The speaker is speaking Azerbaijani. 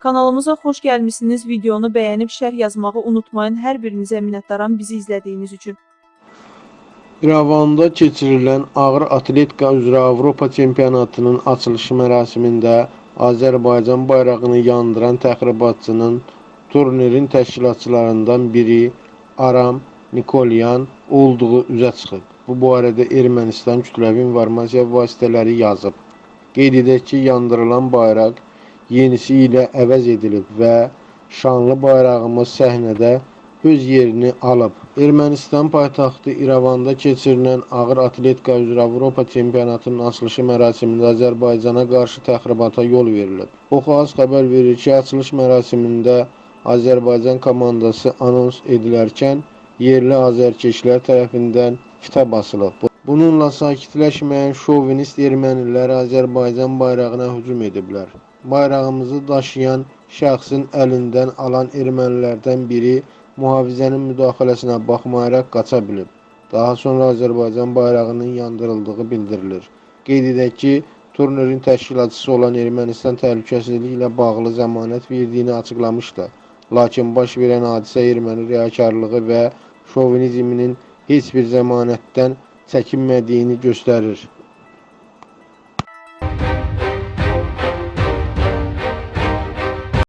Kanalımıza xoş gəlmisiniz. Videonu bəyənib şərh yazmağı unutmayın. Hər birinizə minnətdaram bizi izlədiyiniz üçün. İrəvanda keçirilən ağır atletika üzrə Avropa çempionatının açılışı mərasimində Azərbaycan bayrağını yandıran təxribatçının turnirin təşkilatçılarından biri Aram Nikolyan olduğu üzə çıxıb. Bu barədə Ermənistan kütləvi informasiya vasitələri yazıb. Qeyd edək ki, yandırılan bayraq yenisi ilə əvəz edilib və şanlı bayrağımız səhnədə öz yerini alıb. Ermənistan paytaxtı İrəvanda keçirilən ağır atletika üzrə Avropa çempionatının açılışı mərasimində Azərbaycana qarşı təxribata yol verilib. Oxu-Az xəbər verir ki, açılış mərasimində Azərbaycan komandası anons edilərkən yerli azərkeşlər tərəfindən fitə basılıb. Bununla sakitləşməyən şovinist ermənilər Azərbaycan bayrağına hücum ediblər. Bayrağımızı daşıyan şəxsin əlindən alan ermənilərdən biri mühafizənin müdaxiləsinə baxmayaraq qaça bilib. Daha sonra Azərbaycan bayrağının yandırıldığı bildirilir. Qeyd edək ki, turnirin təşkilatçısı olan Ermənistan təhlükəsizliyi ilə bağlı zəmanət verdiyini açıqlamışdı. Lakin baş verən hadisə erməni riyakarlığı və şovinizminin heç bir zəmanətdən çəkinmədiyini göstərir.